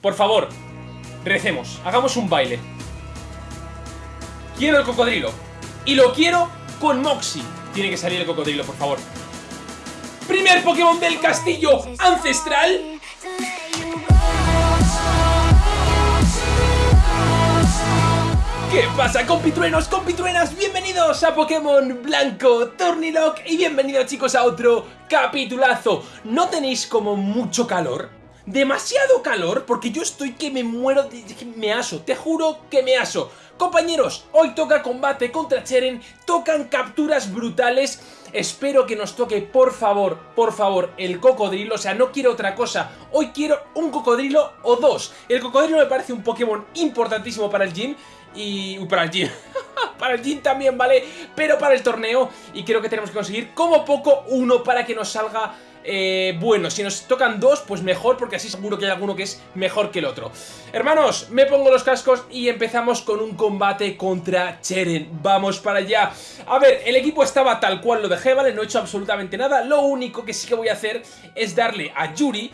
Por favor, recemos, hagamos un baile. Quiero el cocodrilo. Y lo quiero con Moxie. Tiene que salir el cocodrilo, por favor. Primer Pokémon del castillo ancestral. ¿Qué pasa compitruenos, compitruenas? Bienvenidos a Pokémon Blanco Turnilock y bienvenidos chicos a otro capitulazo ¿No tenéis como mucho calor? Demasiado calor porque yo estoy que me muero, de, me aso, te juro que me aso Compañeros, hoy toca combate contra Cheren, tocan capturas brutales Espero que nos toque, por favor, por favor, el cocodrilo. O sea, no quiero otra cosa. Hoy quiero un cocodrilo o dos. El cocodrilo me parece un Pokémon importantísimo para el gym y... para el gym. para el gym también, ¿vale? Pero para el torneo. Y creo que tenemos que conseguir como poco uno para que nos salga... Eh, bueno, si nos tocan dos, pues mejor, porque así seguro que hay alguno que es mejor que el otro. Hermanos, me pongo los cascos y empezamos con un combate contra Cheren. Vamos para allá. A ver, el equipo estaba tal cual lo dejé, ¿vale? No he hecho absolutamente nada. Lo único que sí que voy a hacer es darle a Yuri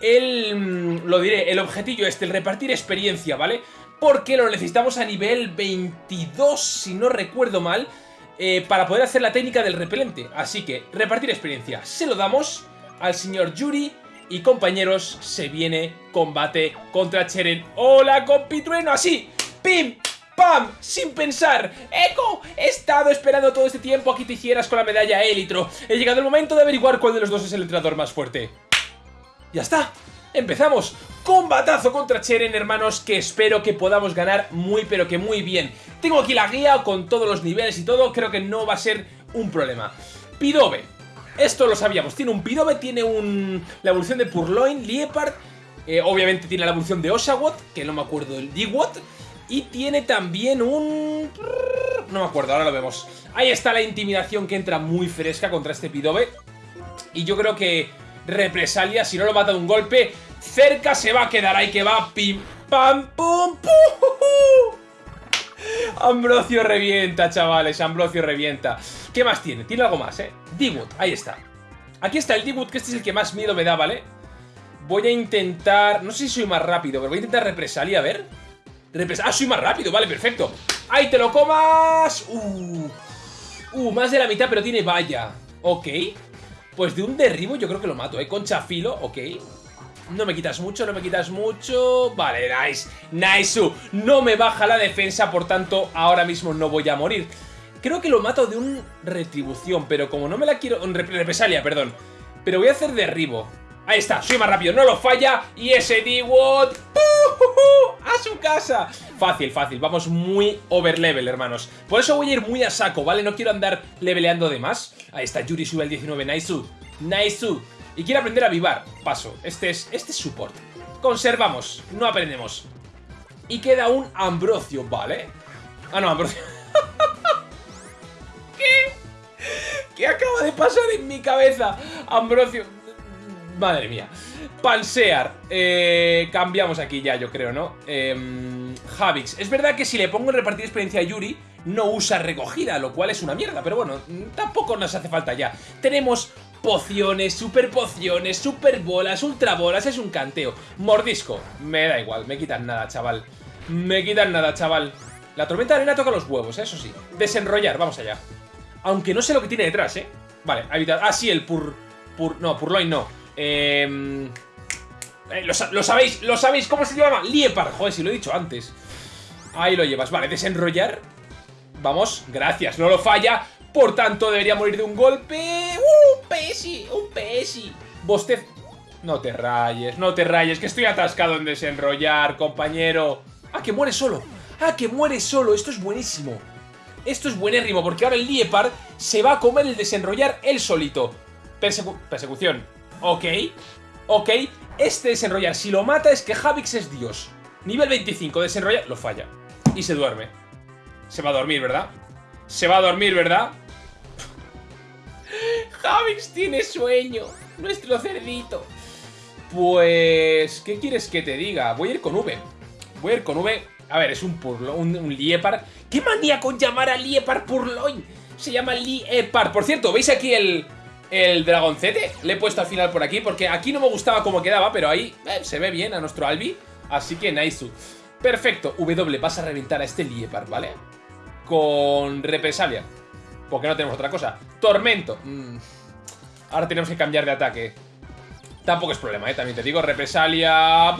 el... Mm, lo diré, el objetillo este, el repartir experiencia, ¿vale? porque lo necesitamos a nivel 22, si no recuerdo mal, eh, para poder hacer la técnica del repelente. Así que, repartir experiencia, se lo damos al señor Yuri y compañeros, se viene combate contra Cheren. ¡Hola, compitrueno! Así, ¡pim! ¡Pam! Sin pensar. ¡Eco! He estado esperando todo este tiempo a que te hicieras con la medalla Élitro. He llegado el momento de averiguar cuál de los dos es el entrenador más fuerte. ¡Ya está! ¡Empezamos! Combatazo contra Cheren, hermanos, que espero que podamos ganar muy pero que muy bien. Tengo aquí la guía con todos los niveles y todo, creo que no va a ser un problema. Pidobe. Esto lo sabíamos, tiene un Pidobe, tiene un... la evolución de Purloin, Liepard, eh, obviamente tiene la evolución de Oshawott, que no me acuerdo del Digwot, y tiene también un... no me acuerdo, ahora lo vemos. Ahí está la intimidación que entra muy fresca contra este Pidobe, y yo creo que represalia, si no lo mata de un golpe, cerca se va a quedar ahí que va, pim, pam, pum, pum. Ambrosio revienta, chavales, Ambrosio revienta. ¿Qué más tiene? Tiene algo más, ¿eh? Digwood, ahí está. Aquí está el Digwood, que este es el que más miedo me da, ¿vale? Voy a intentar... No sé si soy más rápido, pero voy a intentar represalia, a ver. ah, soy más rápido, vale, perfecto. ¡Ahí te lo comas! Uh, uh, más de la mitad, pero tiene valla. Ok. Pues de un derribo yo creo que lo mato, ¿eh? Con chafilo, ok. No me quitas mucho, no me quitas mucho... Vale, nice, nice No me baja la defensa, por tanto, ahora mismo no voy a morir. Creo que lo mato de un retribución, pero como no me la quiero... represalia, perdón. Pero voy a hacer derribo. Ahí está, soy más rápido, no lo falla. Y ese D-Watt ¡A su casa! Fácil, fácil, vamos muy overlevel, hermanos. Por eso voy a ir muy a saco, ¿vale? No quiero andar leveleando de más. Ahí está, Yuri sube al 19, nice Nice Y quiere aprender a vivar, paso. Este es, este es support Conservamos, no aprendemos. Y queda un Ambrosio, ¿vale? Ah, no, Ambrosio. ¿Qué? ¿Qué acaba de pasar en mi cabeza? Ambrosio Madre mía. Pansear. Eh, cambiamos aquí ya, yo creo, ¿no? Eh. Es verdad que si le pongo en repartir experiencia a Yuri, no usa recogida, lo cual es una mierda. Pero bueno, tampoco nos hace falta ya. Tenemos pociones, super pociones, super bolas, ultra bolas. Es un canteo. Mordisco. Me da igual, me quitan nada, chaval. Me quitan nada, chaval. La tormenta de arena toca los huevos, eso sí. Desenrollar, vamos allá. Aunque no sé lo que tiene detrás, ¿eh? Vale, evitar. Ah, sí, el pur... pur no, purloin no. Em, eh, lo, sabéis, lo sabéis, ¿cómo se llama? Liepar, joder, si lo he dicho antes. Ahí lo llevas, vale, desenrollar. Vamos, gracias, no lo falla. Por tanto, debería morir de un golpe. ¡Uh, un pesi! ¡Un pesi! Bostez... No te rayes, no te rayes Que estoy atascado en desenrollar, compañero. ¡Ah, que muere solo! ¡Ah, que muere solo! Esto es buenísimo. Esto es buenérrimo, porque ahora el Liepar Se va a comer el desenrollar él solito. Persecución Ok, ok. Este desenrollar, si lo mata es que Javix es Dios. Nivel 25, desenrollar, lo falla. Y se duerme. Se va a dormir, ¿verdad? Se va a dormir, ¿verdad? Javix tiene sueño. Nuestro cerdito. Pues... ¿Qué quieres que te diga? Voy a ir con V. Voy a ir con V. A ver, es un Purloin, un, Liepar. ¿Qué manía con llamar a Liepar Purloin? Se llama Liepar. Por cierto, ¿veis aquí el, el dragoncete le he puesto al final por aquí Porque aquí no me gustaba cómo quedaba Pero ahí eh, se ve bien a nuestro Albi Así que Naisu. Perfecto, W, vas a reventar a este Liepard, ¿vale? Con represalia. Porque no tenemos otra cosa. Tormento. Mm. Ahora tenemos que cambiar de ataque. Tampoco es problema, ¿eh? También te digo, represalia...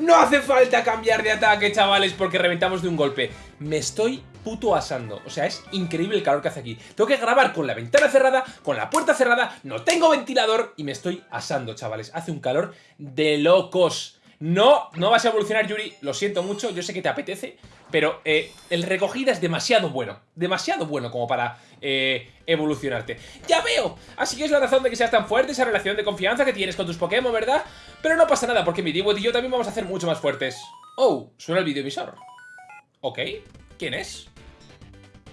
No hace falta cambiar de ataque, chavales, porque reventamos de un golpe. Me estoy puto asando. O sea, es increíble el calor que hace aquí. Tengo que grabar con la ventana cerrada, con la puerta cerrada, no tengo ventilador y me estoy asando, chavales. Hace un calor de locos. No, no vas a evolucionar, Yuri. Lo siento mucho, yo sé que te apetece, pero eh, el recogida es demasiado bueno. Demasiado bueno como para eh, evolucionarte. ¡Ya veo! Así que es la razón de que seas tan fuerte, esa relación de confianza que tienes con tus Pokémon, ¿verdad? Pero no pasa nada, porque mi Divo y yo también vamos a ser mucho más fuertes. Oh, suena el videovisor. Ok, ¿quién es?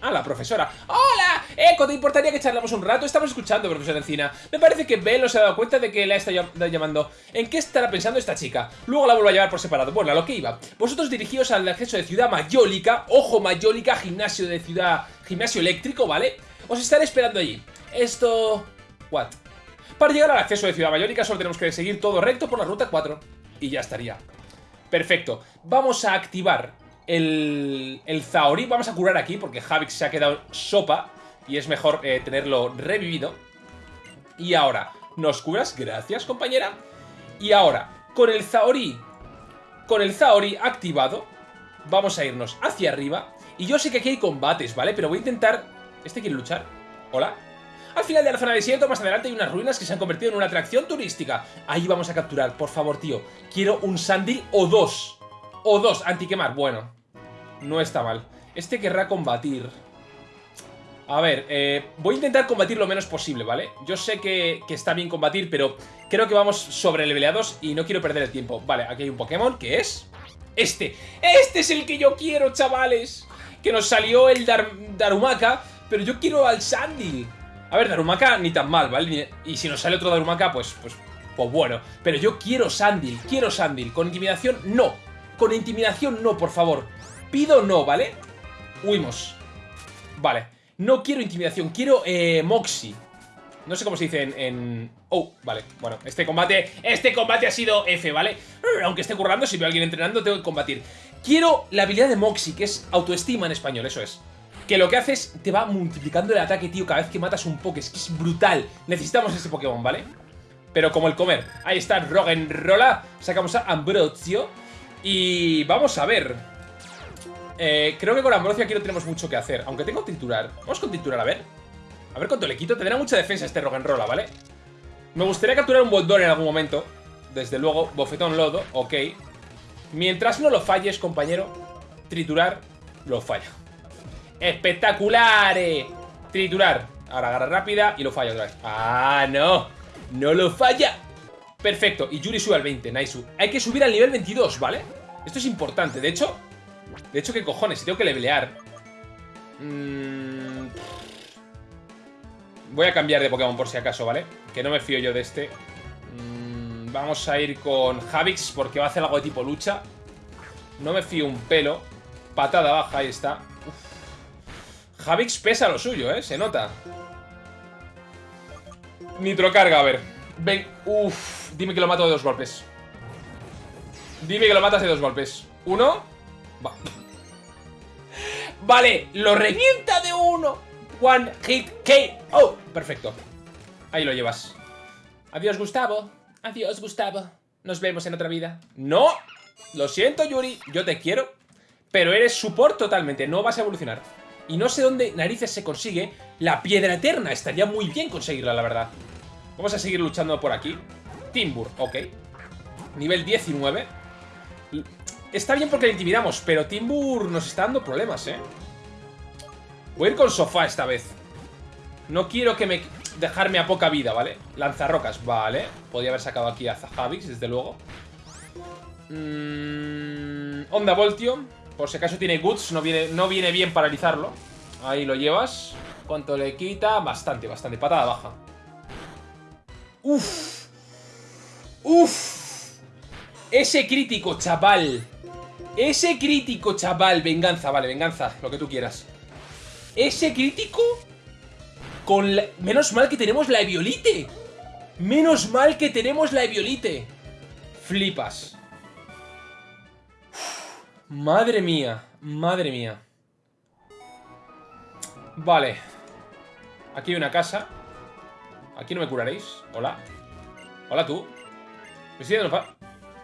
Ah, la profesora. ¡Hola! Eco, ¿te importaría que charlamos un rato? Estamos escuchando, profesora Encina. Me parece que Ben no se ha dado cuenta de que la está llamando. ¿En qué estará pensando esta chica? Luego la vuelvo a llevar por separado. Bueno, a lo que iba. Vosotros dirigíos al acceso de Ciudad Mayólica. Ojo, Mayólica, gimnasio de ciudad... Gimnasio eléctrico, ¿vale? Os estaré esperando allí. Esto... What? Para llegar al acceso de Ciudad Mayólica solo tenemos que seguir todo recto por la ruta 4. Y ya estaría. Perfecto. Vamos a activar el, el Zaori. Vamos a curar aquí porque Javix se ha quedado sopa y es mejor eh, tenerlo revivido. Y ahora, ¿nos curas? Gracias, compañera. Y ahora, con el Zaori, con el Zaori activado, vamos a irnos hacia arriba. Y yo sé que aquí hay combates, ¿vale? Pero voy a intentar... ¿Este quiere luchar? ¿Hola? Al final de la zona de desierto, más adelante hay unas ruinas que se han convertido en una atracción turística. Ahí vamos a capturar, por favor, tío. Quiero un Sandil o dos. O dos, antiquemar. Bueno, no está mal. Este querrá combatir. A ver, eh, voy a intentar combatir lo menos posible, ¿vale? Yo sé que, está bien combatir, pero creo que vamos sobre leveleados y no quiero perder el tiempo. Vale, aquí hay un Pokémon, que es? Este. ¡Este es el que yo quiero, chavales! Que nos salió el Darumaka, pero yo quiero al Sandy. A ver, Darumaka ni tan mal, ¿vale? Y si nos sale otro Darumaka, pues, pues, pues bueno. Pero yo quiero Sandil, quiero Sandil. Con intimidación, no. Con intimidación, no, por favor. Pido no, ¿vale? Huimos. Vale. No quiero intimidación, quiero eh, Moxie. No sé cómo se dice en, Oh, vale, bueno, este combate Este combate ha sido F, ¿vale? Aunque esté currando, si veo a alguien entrenando, tengo que combatir Quiero la habilidad de Moxie, que es autoestima en español, eso es Que lo que hace es, te va multiplicando el ataque, tío Cada vez que matas un Poké, es que es brutal Necesitamos ese Pokémon, ¿vale? Pero como el comer Ahí está Roggenrola Sacamos a Ambrosio Y vamos a ver eh, creo que con Ambrosio aquí no tenemos mucho que hacer. Aunque tengo triturar. Vamos con triturar, a ver. A ver cuánto le quito. Tendrá mucha defensa este Roggenrola, ¿vale? Me gustaría capturar un Boldor en algún momento. Desde luego, bofetón lodo, ok. Mientras no lo falles, compañero, triturar lo falla. ¡Espectacular! Triturar. Ahora agarra rápida y lo falla otra vez. ¡Ah, no! ¡No lo falla! Perfecto, y Yuri sube al 20, Naisu. Hay que subir al nivel 22, ¿vale? Esto es importante. De hecho, de hecho, ¿qué cojones? Si tengo que levelear. Mm, voy a cambiar de Pokémon por si acaso, ¿vale? Que no me fío yo de este. Mm, vamos a ir con Javix porque va a hacer algo de tipo lucha. No me fío un pelo. Patada baja, ahí está. Javix pesa lo suyo, ¿eh? Se nota. Nitrocarga, a ver. Ven, uff. Dime que lo mato de dos golpes. Dime que lo matas de dos golpes. Uno. Vale, lo revienta de uno. One hit K. Oh, perfecto. Ahí lo llevas. Adiós, Gustavo. Adiós, Gustavo. Nos vemos en otra vida. ¡No! Lo siento, Yuri. Yo te quiero. Pero eres support totalmente. No vas a evolucionar. Y no sé dónde narices se consigue la piedra eterna. Estaría muy bien conseguirla, la verdad. Vamos a seguir luchando por aquí. Timbur, ok. Nivel 19. Está bien porque le intimidamos, pero Timbur nos está dando problemas, ¿eh? Voy a ir con sofá esta vez. No quiero que me... Dejarme a poca vida, ¿vale? Lanzarrocas, vale. Podría haber sacado aquí a Zahavix, desde luego. Mm, onda Voltio. Por si acaso tiene Goods, no viene, no viene bien paralizarlo. Ahí lo llevas. ¿Cuánto le quita? Bastante, bastante. Patada baja. Uf. Uf. Ese crítico, chaval. Ese crítico, chaval. Venganza, vale, venganza. Lo que tú quieras. Ese crítico... Con Menos mal que tenemos la Eviolite. Menos mal que tenemos la Eviolite. Flipas. Madre mía, madre mía. Vale. Aquí hay una casa. Aquí no me curaréis. Hola. Hola tú.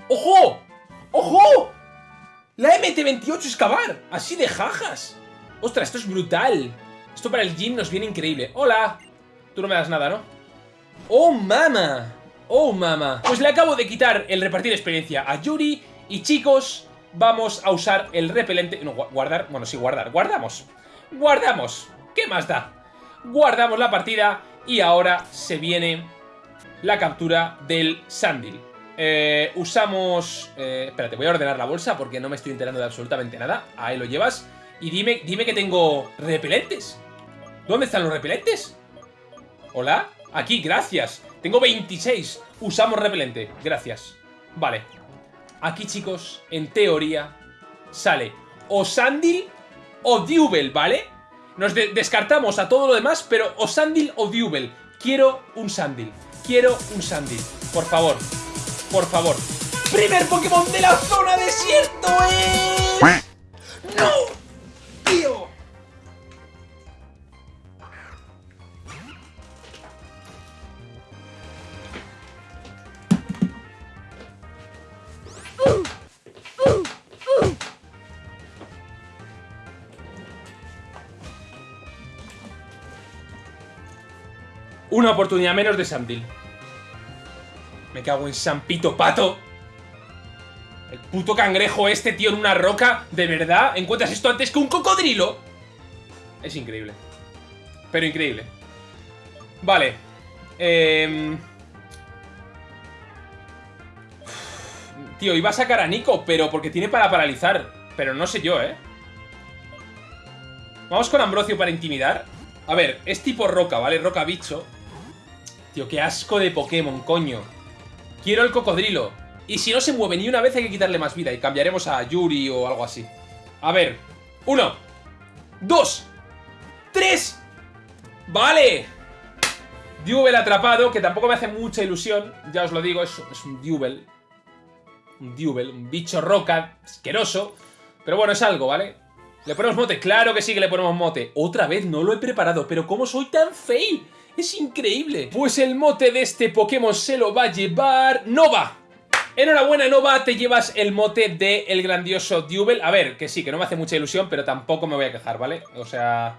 ¡Ojo! ¡Ojo! La MT-28 excavar. Así de jajas. Ostras, esto es brutal. Esto para el gym nos viene increíble. Hola. Tú no me das nada, ¿no? ¡Oh, mama! ¡Oh, mama! Pues le acabo de quitar el repartir experiencia a Yuri. Y chicos, vamos a usar el repelente... No, guardar... Bueno, sí, guardar. Guardamos. Guardamos. ¿Qué más da? Guardamos la partida y ahora se viene la captura del Sandil. Eh, usamos... Eh, espérate, voy a ordenar la bolsa porque no me estoy enterando de absolutamente nada. Ahí lo llevas. Y dime, dime que tengo repelentes. ¿Dónde están los repelentes? ¿Hola? Aquí, gracias. Tengo 26. Usamos repelente. Gracias. Vale. Aquí, chicos, en teoría, sale o Sandil o Dubel, ¿vale? Nos descartamos a todo lo demás, pero o Sandil o Dubel. Quiero un Sandil. Quiero un Sandil. Por favor. Por favor. ¡Primer Pokémon de la zona desierto es... ¡No! ¡Tío! Una oportunidad menos de Sandil. Me cago en San Pito Pato. El puto cangrejo este, tío, en una roca. ¿De verdad? ¿Encuentras esto antes que un cocodrilo? Es increíble. Pero increíble. Vale. Eh... Tío, iba a sacar a Nico, pero porque tiene para paralizar. Pero no sé yo, ¿eh? Vamos con Ambrosio para intimidar. A ver, es tipo roca, ¿vale? Roca bicho. Tío, qué asco de Pokémon, coño. Quiero el cocodrilo. Y si no se mueve ni una vez hay que quitarle más vida y cambiaremos a Yuri o algo así. A ver. Uno. Dos. Tres. Vale. Dubel atrapado, que tampoco me hace mucha ilusión. Ya os lo digo, es, es un Dubel. Un Dubel, un bicho roca, asqueroso. Pero bueno, es algo, ¿vale? ¿Le ponemos mote? Claro que sí que le ponemos mote. Otra vez, no lo he preparado, pero ¿cómo soy tan fail? Es increíble. Pues el mote de este Pokémon se lo va a llevar... ¡Nova! Enhorabuena, Nova, te llevas el mote de el grandioso Dubel. A ver, que sí, que no me hace mucha ilusión, pero tampoco me voy a quejar, ¿vale? O sea...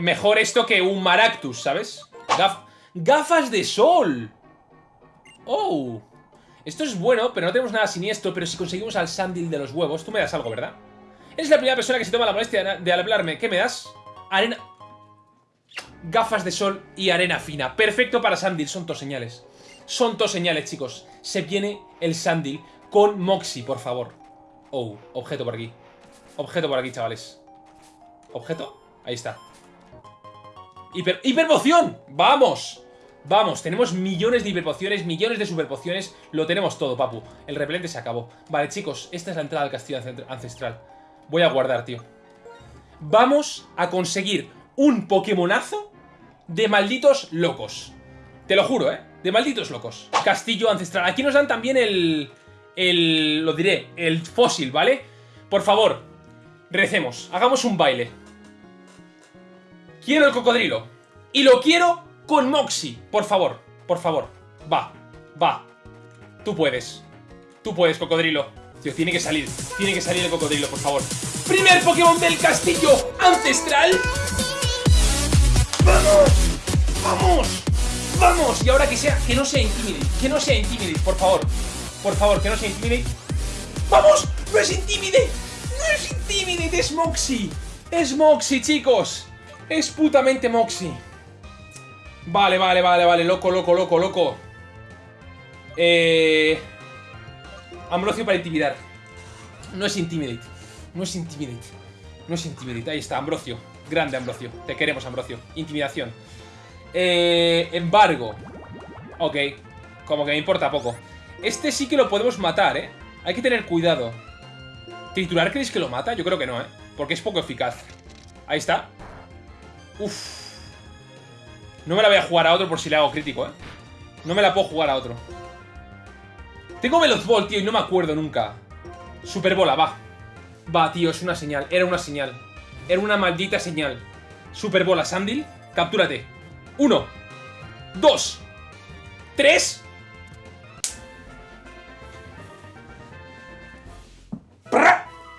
Mejor esto que un Maractus, ¿sabes? ¡Gafas de sol! ¡Oh! Esto es bueno, pero no tenemos nada siniestro, pero si conseguimos al Sandil de los huevos... Tú me das algo, ¿verdad? Es la primera persona que se toma la molestia de hablarme. ¿Qué me das? Arena gafas de sol y arena fina. Perfecto para Sandil, son dos señales. Son dos señales, chicos. Se viene el Sandil con Moxie, por favor. Oh, objeto por aquí. Objeto por aquí, chavales. ¿Objeto? Ahí está. Hiper ¡Hiperpoción! ¡Vamos! Vamos, tenemos millones de hiperpociones, millones de superpociones. Lo tenemos todo, papu. El repelente se acabó. Vale, chicos, esta es la entrada al castillo ancestral. Voy a guardar, tío. Vamos a conseguir un Pokémonazo de malditos locos. Te lo juro, ¿eh? De malditos locos. Castillo ancestral. Aquí nos dan también el... El... Lo diré, el fósil, ¿vale? Por favor, recemos. Hagamos un baile. Quiero el cocodrilo. Y lo quiero con Moxie. Por favor, por favor. Va, va. Tú puedes. Tú puedes, cocodrilo. Tío, tiene que salir. Tiene que salir el cocodrilo, por favor. Primer Pokémon del castillo ancestral. ¡Vamos! ¡Vamos! ¡Vamos! Y ahora que sea, que no sea Intimidate, que no sea Intimidate, por favor. Por favor, que no sea Intimidate. ¡Vamos! ¡No es Intimidate! ¡No es Intimidate! ¡Es Moxie! ¡Es Moxie, chicos! Es putamente Moxie. Vale, vale, vale, vale. Loco, loco, loco, loco. Eh... Ambrosio para intimidar. No es Intimidate. No es Intimidate. No es Intimidate. Ahí está, Ambrosio. Grande, Ambrosio. Te queremos, Ambrosio. Intimidación. Eh, embargo. Ok. Como que me importa poco. Este sí que lo podemos matar, ¿eh? Hay que tener cuidado. ¿Triturar creéis que lo mata? Yo creo que no, ¿eh? Porque es poco eficaz. Ahí está. Uf. No me la voy a jugar a otro por si le hago crítico, ¿eh? No me la puedo jugar a otro. Tengo Veloz Ball, tío, y no me acuerdo nunca. Superbola, va. Va, tío, es una señal. Era una señal. Era una maldita señal. Superbola, Sandil, captúrate. Uno. Dos. Tres.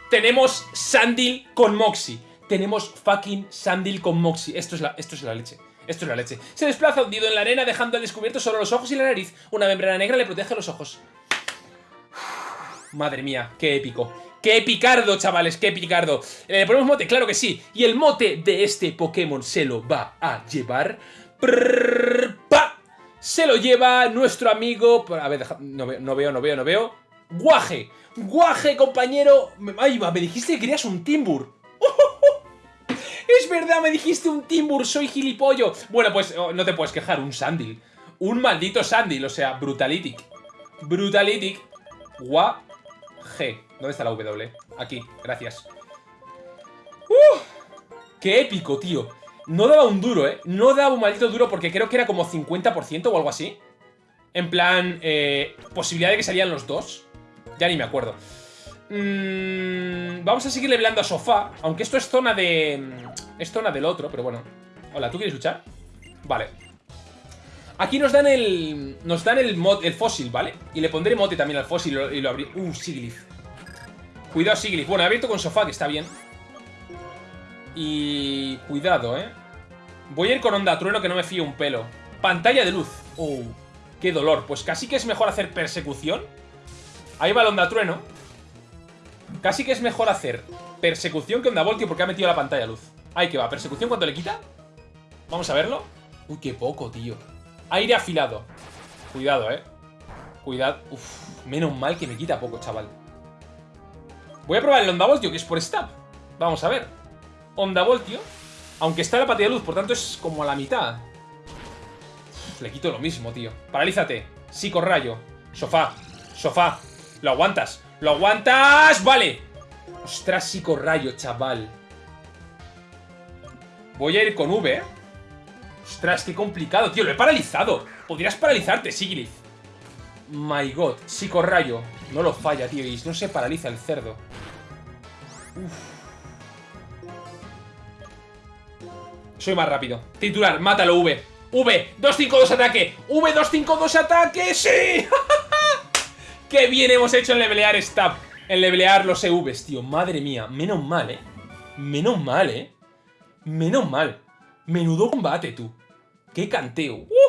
Tenemos Sandil con Moxie. Tenemos fucking Sandil con Moxie. Esto es la, esto es la leche. Esto es la leche. Se desplaza hundido en la arena dejando al descubierto solo los ojos y la nariz. Una membrana negra le protege los ojos. Madre mía, qué épico. ¡Qué picardo, chavales! ¡Qué picardo! ¿Le ponemos mote? Claro que sí. Y el mote de este Pokémon se lo va a llevar... pa. Se lo lleva nuestro amigo... A ver, no, veo, no veo, no veo, no veo. Guaje. Guaje, compañero. Ay, va, me dijiste que querías un Timbur. Es verdad, me dijiste un Timbur, soy gilipollo. Bueno, pues oh, no te puedes quejar, un Sandil. Un maldito Sandil, o sea, Brutalitic. Brutalitic. Guaje. ¿Dónde está la W? Aquí, gracias. ¡Uh! ¡Qué épico, tío! No daba un duro, ¿eh? No daba un maldito duro porque creo que era como 50% o algo así. En plan, eh, posibilidad de que salían los dos. Ya ni me acuerdo. Mm, vamos a seguir leveleando a Sofá. Aunque esto es zona de... Mm, es zona del otro, pero bueno. Hola, ¿tú quieres luchar? Vale. Aquí nos dan el... Nos dan el, mod, el fósil, ¿vale? Y le pondré mote también al fósil y lo, abrí... Uh, Siglif. Cuidado, Siglif. Bueno, he abierto con sofá, que está bien. Y... Cuidado, ¿eh? Voy a ir con onda trueno que no me fío un pelo. Pantalla de luz. Oh, qué dolor. Pues casi que es mejor hacer persecución. Ahí va el onda trueno. Casi que es mejor hacer persecución que onda voltio porque ha metido la pantalla de luz. Ahí que va. ¿Persecución cuánto le quita? Vamos a verlo. Uy, qué poco, tío. Aire afilado. Cuidado, eh. Cuidado. Uf, menos mal que me quita poco, chaval. Voy a probar el Onda Voltio, que es por stab. Vamos a ver. Onda Voltio. Aunque está la pantalla de luz, por tanto es como a la mitad. le quito lo mismo, tío. Paralízate. Psicorrayo. Sofá. Sofá. Lo aguantas. ¡Lo aguantas! ¡Vale! Ostras, psicorrayo, chaval. Voy a ir con V. Ostras, qué complicado, tío. Lo he paralizado. Podrías paralizarte, Siglith. My god. Psicorrayo. No lo falla, tío. No se paraliza el cerdo. Soy más rápido. Titular, mátalo, V. V, 252 ataque. V, 252 ataque. ¡Sí! ¡Qué bien hemos hecho en levelear Stab! En levelear los EVs, tío. Madre mía. Menos mal, ¿eh? Menos mal, ¿eh? Menos mal. Menudo combate, tú. ¡Qué canteo! ¡Uh!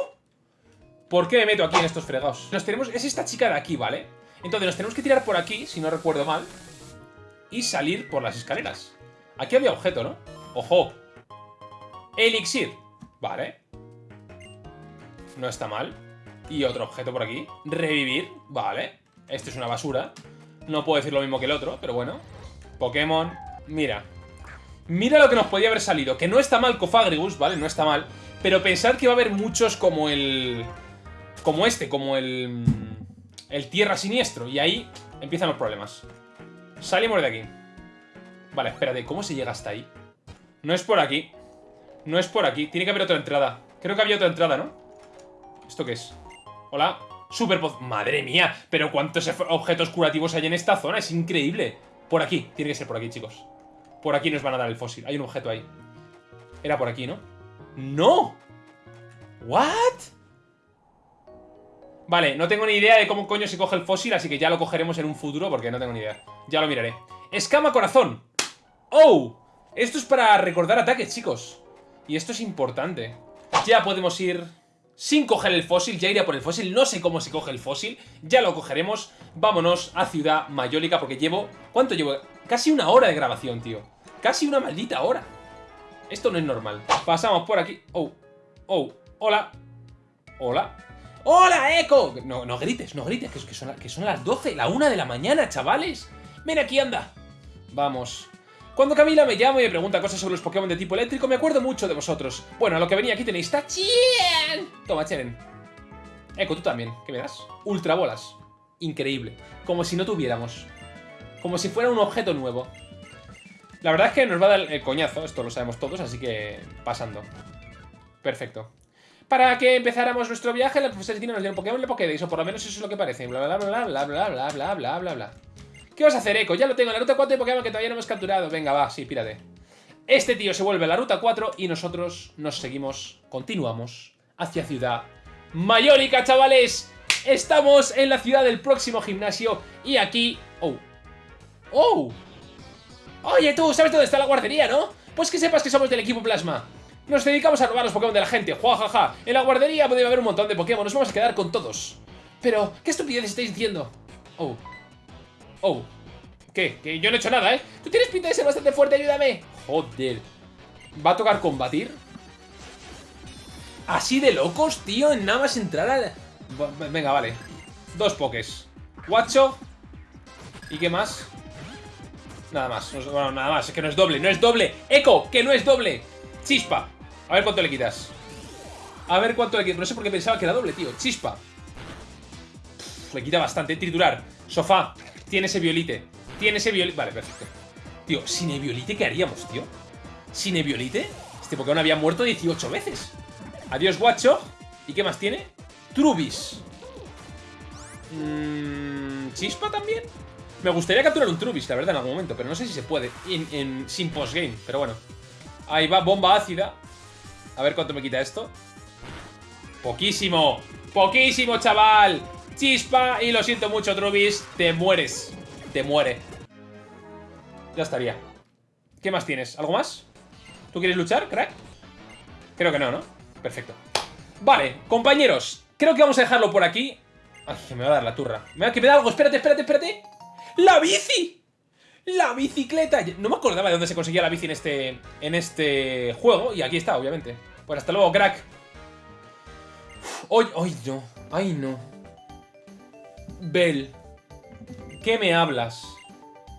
¿Por qué me meto aquí en estos fregados? Nos tenemos... Es esta chica de aquí, ¿vale? Entonces nos tenemos que tirar por aquí, si no recuerdo mal. Y salir por las escaleras. Aquí había objeto, ¿no? ¡Ojo! Elixir. Vale. No está mal. Y otro objeto por aquí. Revivir. Vale. Esto es una basura. No puedo decir lo mismo que el otro, pero bueno. Pokémon. Mira. Mira lo que nos podía haber salido. Que no está mal Cofagrigus, ¿vale? No está mal. Pero pensar que va a haber muchos como el... Como este, como el... El Tierra Siniestro. Y ahí empiezan los problemas. Salimos de aquí. Vale, espérate. ¿Cómo se llega hasta ahí? No es por aquí. No es por aquí. Tiene que haber otra entrada. Creo que había otra entrada, ¿no? ¿Esto qué es? Hola. Super Madre mía, pero cuántos objetos curativos hay en esta zona. Es increíble. Por aquí. Tiene que ser por aquí, chicos. Por aquí nos van a dar el fósil. Hay un objeto ahí. Era por aquí, ¿no? ¡No! ¿What? Vale, no tengo ni idea de cómo coño se coge el fósil, así que ya lo cogeremos en un futuro porque no tengo ni idea. Ya lo miraré. Escama corazón. ¡Oh! Esto es para recordar ataques, chicos. Y esto es importante. Ya podemos ir sin coger el fósil, ya iré por el fósil, no sé cómo se coge el fósil, ya lo cogeremos, vámonos a Ciudad Mayólica porque llevo, ¿cuánto llevo? Casi una hora de grabación, tío, casi una maldita hora, esto no es normal, pasamos por aquí, oh, oh, hola, hola, ¡Hola, Echo! No, no grites, no grites, que, son, que son las 12, la 1 de la mañana, chavales. Ven aquí, anda. Vamos. Cuando Camila me llama y me pregunta cosas sobre los Pokémon de tipo eléctrico, me acuerdo mucho de vosotros. Bueno, a lo que venía aquí tenéis Tachien. Toma, Cheren. Eco, tú también. ¿Qué me das? Ultra bolas. Increíble. Como si no tuviéramos. Como si fuera un objeto nuevo. La verdad es que nos va a dar el coñazo, esto lo sabemos todos, así que pasando. Perfecto. Para que empezáramos nuestro viaje, el profesor Tino nos dio un Pokémon de Pokédex, o por lo menos eso es lo que parece. Bla, bla, bla, bla, bla, bla, bla, bla, bla, bla, ¿Qué vas a hacer, Eco? Ya lo tengo, en la ruta 4 de Pokémon que todavía no hemos capturado. Venga, va, sí, pírate. Este tío se vuelve a la ruta 4 y nosotros nos seguimos, continuamos hacia Ciudad Mayólica, chavales. Estamos en la ciudad del próximo gimnasio y aquí... ¡Oh! ¡Oh! Oye, tú, ¿sabes dónde está la guardería, no? Pues que sepas que somos del equipo Plasma. Nos dedicamos a robar los Pokémon de la gente, jajaja. En la guardería puede haber un montón de Pokémon, nos vamos a quedar con todos. Pero, ¿qué estupidez estáis diciendo? Oh. Oh. ¿Qué? Que yo no he hecho nada, ¿eh? Tú tienes pinta de ser bastante fuerte, ayúdame. Joder. ¿Va a tocar combatir? ¿Así de locos, tío? En nada más entrar al... Venga, vale. Dos pokés. Guacho. ¿Y qué más? Nada más. Bueno, nada más. Es que no es doble. ¡No es doble! ¡Eco! ¡Que no es doble! Chispa. A ver cuánto le quitas. A ver cuánto le quitas. No sé por qué pensaba que era doble, tío. Chispa. le quita bastante. Triturar. Sofá. Tiene ese violite. Tiene ese violite. Vale, perfecto. Tío, sin violite, ¿qué haríamos, tío? Sin violite. Este Pokémon había muerto 18 veces. Adiós, guacho. ¿Y qué más tiene? Trubis. Mmm, ¿Chispa también? Me gustaría capturar un Trubis, la verdad, en algún momento. Pero no sé si se puede. En, sin postgame, pero bueno. Ahí va, bomba ácida. A ver cuánto me quita esto. Poquísimo. Poquísimo, chaval. Chispa. Y lo siento mucho, Trubis. Te mueres. Te muere. Ya estaría. ¿Qué más tienes? ¿Algo más? ¿Tú quieres luchar, crack? Creo que no, ¿no? Perfecto. Vale, compañeros. Creo que vamos a dejarlo por aquí. Ay, me va a dar la turra. Me va a que me da algo. Espérate, espérate, espérate. ¡La bici! ¡La bicicleta! No me acordaba de dónde se conseguía la bici en este, en este juego. Y aquí está, obviamente. Pues hasta luego, crack. ¡Ay, ay, no! ¡Ay, no! Bell. ¿Qué me hablas?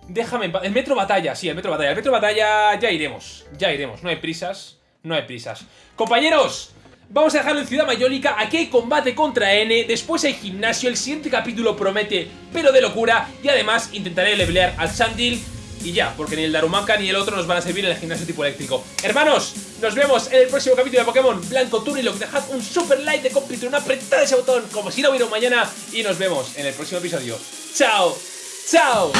Déjame El metro batalla, sí, el metro batalla. El metro batalla ya iremos. Ya iremos. No hay prisas. No hay prisas. Compañeros, Vamos a dejarlo en Ciudad Mayólica, aquí hay combate contra N, después hay gimnasio, el siguiente capítulo promete pero de locura y además intentaré levelear al Sandil y ya, porque ni el Darumaka ni el otro nos van a servir en el gimnasio tipo eléctrico. Hermanos, nos vemos en el próximo capítulo de Pokémon Blanco Turnilok. Dejad un super like de completo, apretad ese botón como si no hubiera mañana y nos vemos en el próximo episodio. ¡Chao! ¡Chao!